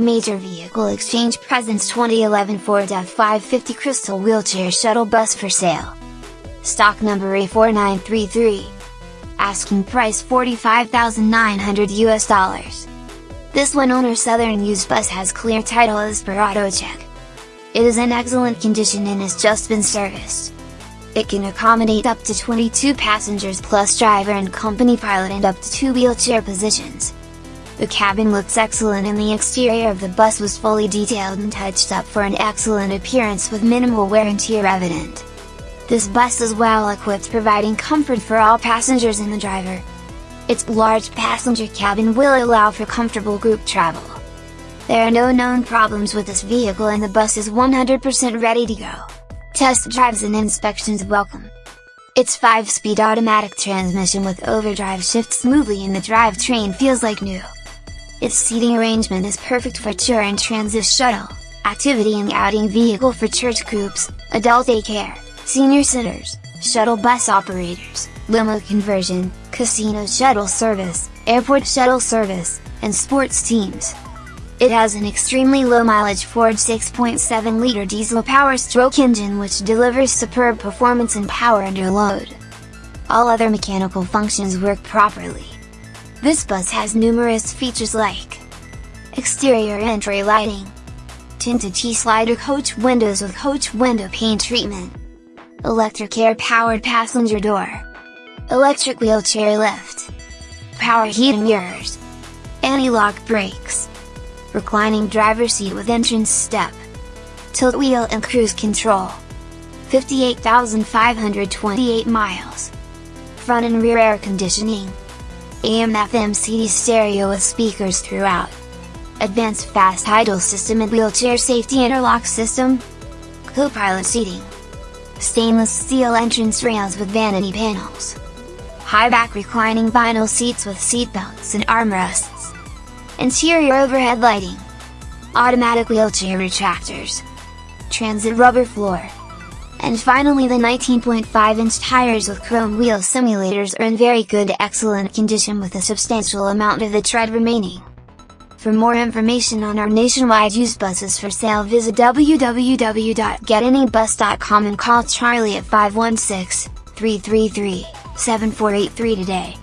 Major Vehicle Exchange presents 2011 Ford F550 Krystal Wheelchair Shuttle Bus for sale. Stock number A4933. Asking price 45,900 US dollars. This one owner Southern used bus has clear title as per AutoCheck. It is in excellent condition and has just been serviced. It can accommodate up to 22 passengers plus driver and company pilot and up to 2 wheelchair positions. The cabin looks excellent and the exterior of the bus was fully detailed and touched up for an excellent appearance with minimal wear and tear evident. This bus is well equipped providing comfort for all passengers and the driver. Its large passenger cabin will allow for comfortable group travel. There are no known problems with this vehicle and the bus is 100% ready to go. Test drives and inspections welcome. Its 5-speed automatic transmission with overdrive shifts smoothly and the drivetrain feels like new. Its seating arrangement is perfect for tour and transit shuttle, activity and outing vehicle for church groups, adult daycare, senior sitters, shuttle bus operators, limo conversion, casino shuttle service, airport shuttle service, and sports teams. It has an extremely low mileage Ford 6.7 liter diesel power stroke engine which delivers superb performance and power under load. All other mechanical functions work properly. This bus has numerous features like Exterior entry lighting Tinted T-slider coach windows with coach window paint treatment Electric air powered passenger door Electric wheelchair lift Power heating mirrors Anti-lock brakes Reclining driver seat with entrance step Tilt wheel and cruise control 58,528 miles Front and rear air conditioning AM FM CD stereo with speakers throughout. Advanced fast idle system and wheelchair safety interlock system. Co-pilot seating. Stainless steel entrance rails with vanity panels. High back reclining vinyl seats with seat belts and armrests. Interior overhead lighting. Automatic wheelchair retractors. Transit rubber floor. And finally the 19.5-inch tires with chrome wheel simulators are in very good excellent condition with a substantial amount of the tread remaining. For more information on our nationwide used buses for sale visit www.getanybus.com and call Charlie at 516-333-7483 today.